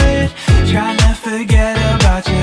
Tryna Trying to forget about you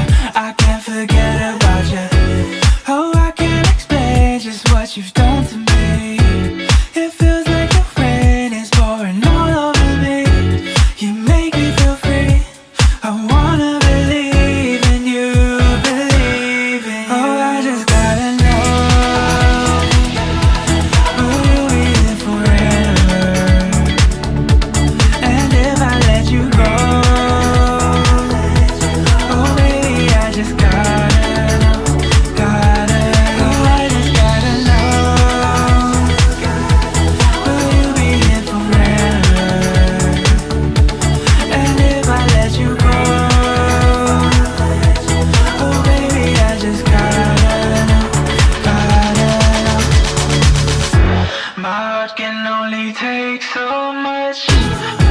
much.